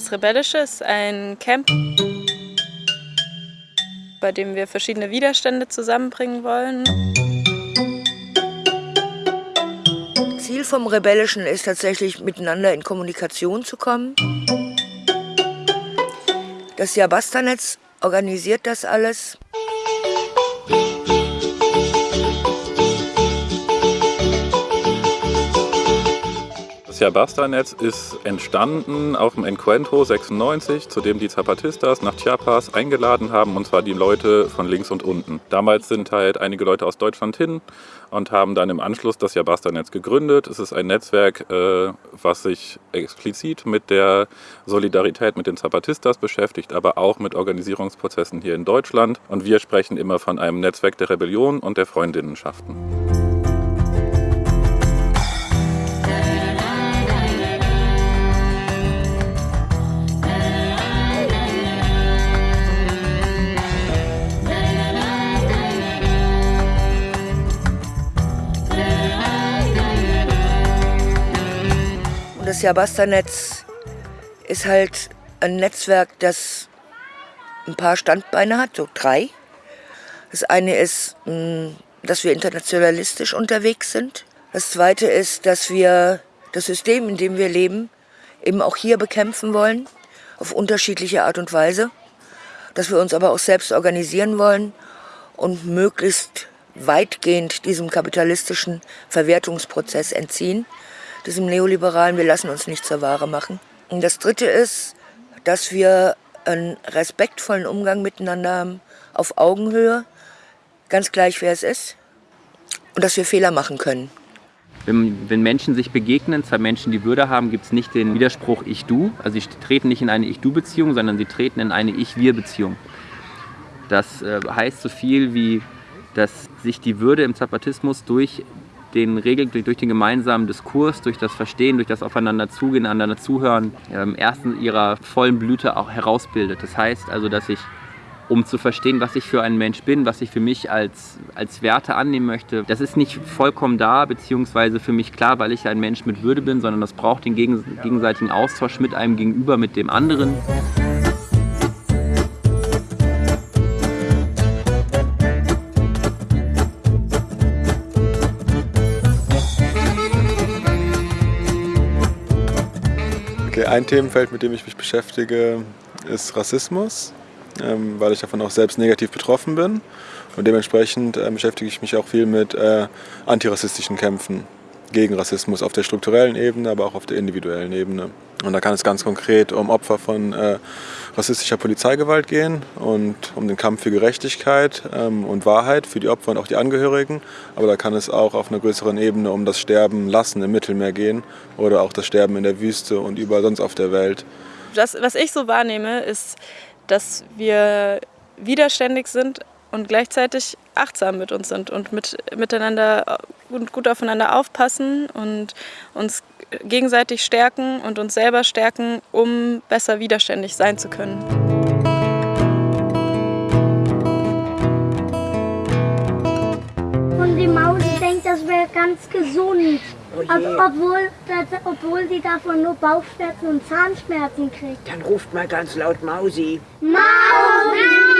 Das Rebellische ist ein Camp, bei dem wir verschiedene Widerstände zusammenbringen wollen. Ziel vom Rebellischen ist tatsächlich, miteinander in Kommunikation zu kommen. Das Jabasta-Netz organisiert das alles. Jabasta-Netz ist entstanden auf dem Encuentro 96, zu dem die Zapatistas nach Chiapas eingeladen haben, und zwar die Leute von links und unten. Damals sind halt einige Leute aus Deutschland hin und haben dann im Anschluss das Jabasta-Netz gegründet. Es ist ein Netzwerk, äh, was sich explizit mit der Solidarität mit den Zapatistas beschäftigt, aber auch mit Organisierungsprozessen hier in Deutschland. Und wir sprechen immer von einem Netzwerk der Rebellion und der Freundinnenschaften. Das Jabasta-Netz ist halt ein Netzwerk, das ein paar Standbeine hat, so drei. Das eine ist, mm, dass wir internationalistisch unterwegs sind. Das zweite ist, dass wir das System, in dem wir leben, eben auch hier bekämpfen wollen, auf unterschiedliche Art und Weise. Dass wir uns aber auch selbst organisieren wollen und möglichst weitgehend diesem kapitalistischen Verwertungsprozess entziehen diesem neoliberalen, wir lassen uns nicht zur Ware machen. Und das Dritte ist, dass wir einen respektvollen Umgang miteinander haben, auf Augenhöhe, ganz gleich wer es ist, und dass wir Fehler machen können. Wenn, wenn, Menschen sich begegnen, zwei Menschen, die Würde haben, gibt es nicht den Widerspruch Ich-Du. Also sie treten nicht in eine Ich-Du-Beziehung, sondern sie treten in eine Ich-Wir-Beziehung. Das äh, heißt so viel wie, dass sich die Würde im Zapatismus durch den Regeln, durch, durch, den gemeinsamen Diskurs, durch das Verstehen, durch das Aufeinander zugehen, einander zuhören, ähm, erst in ihrer vollen Blüte auch herausbildet. Das heißt also, dass ich, um zu verstehen, was ich für ein Mensch bin, was ich für mich als, als Werte annehmen möchte, das ist nicht vollkommen da, beziehungsweise für mich klar, weil ich ein Mensch mit Würde bin, sondern das braucht den gegenseitigen Austausch mit einem Gegenüber, mit dem anderen. Ein Themenfeld, mit dem ich mich beschäftige, ist Rassismus, ähm, weil ich davon auch selbst negativ betroffen bin. Und dementsprechend äh, beschäftige ich mich auch viel mit äh, antirassistischen Kämpfen gegen Rassismus auf der strukturellen Ebene, aber auch auf der individuellen Ebene. Und da kann es ganz konkret um Opfer von äh, rassistischer Polizeigewalt gehen und um den Kampf für Gerechtigkeit ähm, und Wahrheit für die Opfer und auch die Angehörigen. Aber da kann es auch auf einer größeren Ebene um das Sterben lassen im Mittelmeer gehen oder auch das Sterben in der Wüste und überall sonst auf der Welt. Das, was ich so wahrnehme, ist, dass wir widerständig sind, und gleichzeitig achtsam mit uns sind und mit, miteinander und gut aufeinander aufpassen und uns gegenseitig stärken und uns selber stärken, um besser widerständig sein zu können. Und die Maus denkt, das wäre ganz gesund. Oh obwohl, obwohl die davon nur Bauchschmerzen und Zahnschmerzen kriegt. Dann ruft mal ganz laut Mausi. Mausi!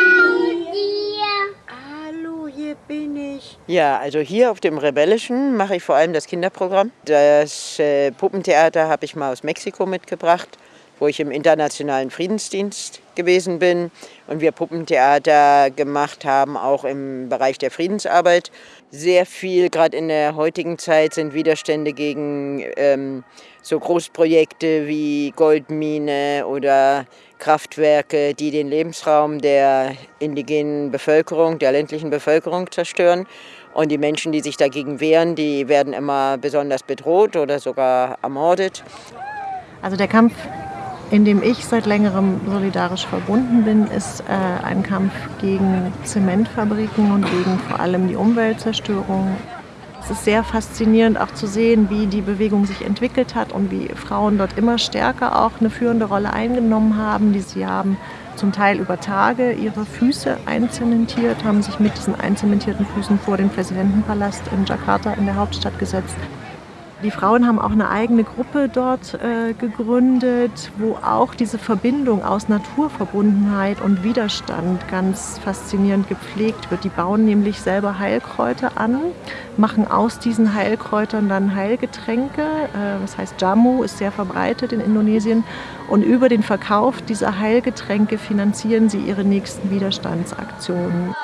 Ja, also hier auf dem Rebellischen mache ich vor allem das Kinderprogramm. Das äh, Puppentheater habe ich mal aus Mexiko mitgebracht, wo ich im internationalen Friedensdienst gewesen bin und wir Puppentheater gemacht haben, auch im Bereich der Friedensarbeit. Sehr viel, gerade in der heutigen Zeit, sind Widerstände gegen ähm, so Großprojekte wie Goldmine oder Kraftwerke, die den Lebensraum der indigenen Bevölkerung, der ländlichen Bevölkerung zerstören. Und die Menschen, die sich dagegen wehren, die werden immer besonders bedroht oder sogar ermordet. Also der Kampf, in dem ich seit längerem solidarisch verbunden bin, ist äh, ein Kampf gegen Zementfabriken und gegen vor allem die Umweltzerstörung. Es ist sehr faszinierend auch zu sehen, wie die Bewegung sich entwickelt hat und wie Frauen dort immer stärker auch eine führende Rolle eingenommen haben. Die sie haben zum Teil über Tage ihre Füße einzementiert, haben sich mit diesen einzementierten Füßen vor den Präsidentenpalast in Jakarta in der Hauptstadt gesetzt. Die Frauen haben auch eine eigene Gruppe dort äh, gegründet, wo auch diese Verbindung aus Naturverbundenheit und Widerstand ganz faszinierend gepflegt wird. Die bauen nämlich selber Heilkräuter an, machen aus diesen Heilkräutern dann Heilgetränke. Äh, das heißt, Jamu ist sehr verbreitet in Indonesien. Und über den Verkauf dieser Heilgetränke finanzieren sie ihre nächsten Widerstandsaktionen.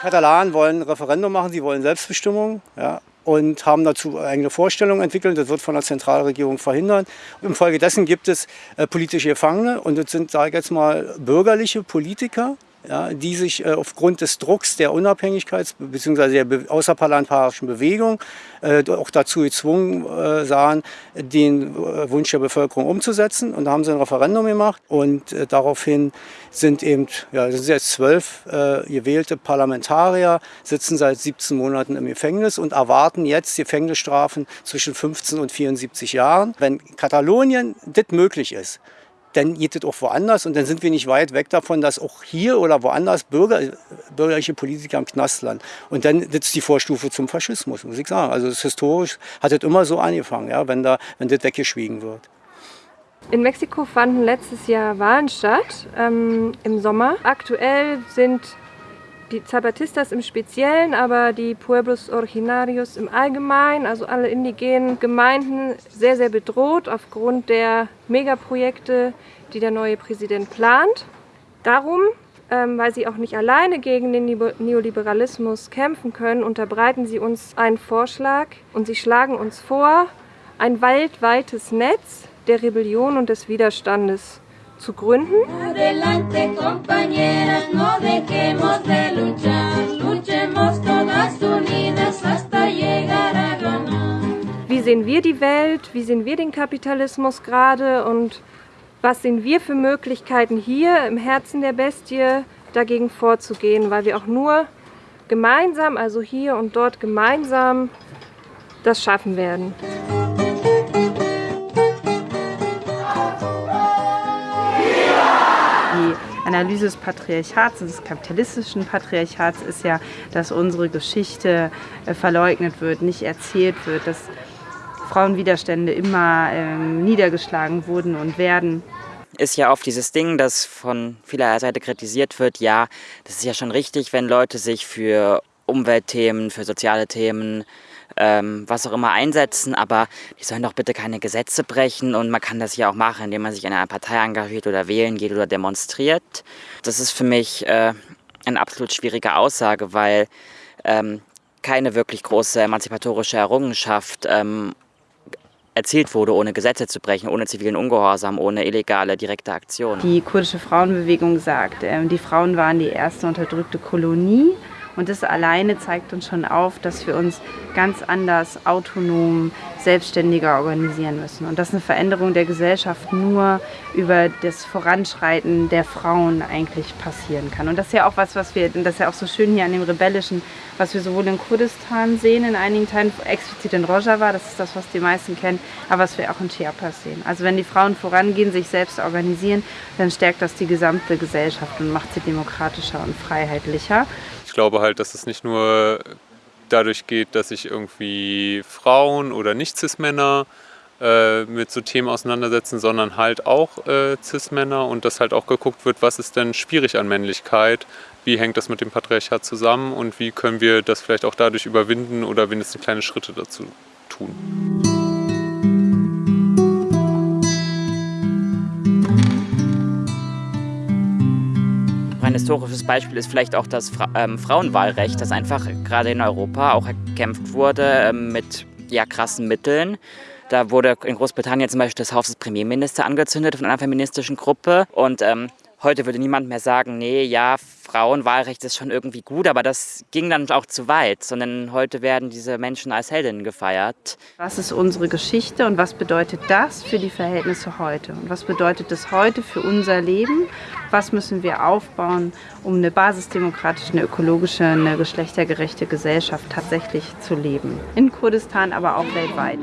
Katalanen wollen ein Referendum machen, sie wollen Selbstbestimmung ja, und haben dazu eigene Vorstellungen entwickelt. Das wird von der Zentralregierung verhindert. Infolgedessen gibt es äh, politische Gefangene und das sind, sage ich jetzt mal, bürgerliche Politiker, ja, die sich äh, aufgrund des Drucks der Unabhängigkeits- bzw. der außerparlamentarischen Bewegung äh, auch dazu gezwungen äh, sahen, den äh, Wunsch der Bevölkerung umzusetzen. Und da haben sie ein Referendum gemacht und äh, daraufhin sind eben, ja, sind jetzt zwölf äh, gewählte Parlamentarier, sitzen seit 17 Monaten im Gefängnis und erwarten jetzt Gefängnisstrafen zwischen 15 und 74 Jahren. Wenn Katalonien das möglich ist, dann geht es auch woanders und dann sind wir nicht weit weg davon, dass auch hier oder woanders Bürger, bürgerliche Politiker im Knast landen. Und dann ist die Vorstufe zum Faschismus, muss ich sagen. Also historisch hat es immer so angefangen, ja, wenn, da, wenn das weggeschwiegen wird. In Mexiko fanden letztes Jahr Wahlen statt, ähm, im Sommer. Aktuell sind die Zapatistas im Speziellen, aber die Pueblos Originarios im Allgemeinen, also alle indigenen Gemeinden, sehr, sehr bedroht aufgrund der Megaprojekte, die der neue Präsident plant. Darum, ähm, weil sie auch nicht alleine gegen den Neoliberalismus kämpfen können, unterbreiten sie uns einen Vorschlag und sie schlagen uns vor, ein weltweites Netz der Rebellion und des Widerstandes zu gründen. Adelante, compañeras, no dejemos de luchar. Luchemos todas unidas hasta llegar a ganar. Wie sehen wir die Welt? Wie sehen wir den Kapitalismus gerade? Und was sehen wir für Möglichkeiten hier im Herzen der Bestie dagegen vorzugehen? Weil wir auch nur gemeinsam, also hier und dort gemeinsam, das schaffen werden. Analyse des Patriarchats, des kapitalistischen Patriarchats ist ja, dass unsere Geschichte äh, verleugnet wird, nicht erzählt wird, dass Frauenwiderstände immer ähm, niedergeschlagen wurden und werden ist ja oft dieses Ding, das von vieler Seite kritisiert wird. Ja, das ist ja schon richtig, wenn Leute sich für Umweltthemen, für soziale Themen ähm, was auch immer einsetzen, aber die sollen doch bitte keine Gesetze brechen und man kann das ja auch machen, indem man sich in einer Partei engagiert oder wählen geht oder demonstriert. Das ist für mich äh, eine absolut schwierige Aussage, weil ähm, keine wirklich große emanzipatorische Errungenschaft ähm, erzielt wurde, ohne Gesetze zu brechen, ohne zivilen Ungehorsam, ohne illegale direkte Aktion. Die kurdische Frauenbewegung sagt, äh, die Frauen waren die erste unterdrückte Kolonie und das alleine zeigt uns schon auf, dass wir uns ganz anders, autonom, selbstständiger organisieren müssen. Und dass eine Veränderung der Gesellschaft nur über das Voranschreiten der Frauen eigentlich passieren kann. Und das ist ja auch was, was wir, das ist ja auch so schön hier an dem Rebellischen, was wir sowohl in Kurdistan sehen, in einigen Teilen, explizit in Rojava, das ist das, was die meisten kennen, aber was wir auch in Chiapas sehen. Also wenn die Frauen vorangehen, sich selbst organisieren, dann stärkt das die gesamte Gesellschaft und macht sie demokratischer und freiheitlicher glaube halt, dass es nicht nur dadurch geht, dass sich irgendwie Frauen oder Nicht-Cis-Männer äh, mit so Themen auseinandersetzen, sondern halt auch äh, Cis-Männer und dass halt auch geguckt wird, was ist denn schwierig an Männlichkeit, wie hängt das mit dem Patriarchat zusammen und wie können wir das vielleicht auch dadurch überwinden oder wenigstens kleine Schritte dazu tun. Historisches Beispiel ist vielleicht auch das Fra ähm, Frauenwahlrecht, das einfach gerade in Europa auch erkämpft wurde ähm, mit ja, krassen Mitteln. Da wurde in Großbritannien zum Beispiel das Haus des Premierministers angezündet von einer feministischen Gruppe und ähm, Heute würde niemand mehr sagen, nee, ja, Frauenwahlrecht ist schon irgendwie gut, aber das ging dann auch zu weit, sondern heute werden diese Menschen als Heldinnen gefeiert. Was ist unsere Geschichte und was bedeutet das für die Verhältnisse heute? Und was bedeutet das heute für unser Leben? Was müssen wir aufbauen, um eine basisdemokratische, eine ökologische, eine geschlechtergerechte Gesellschaft tatsächlich zu leben? In Kurdistan, aber auch weltweit.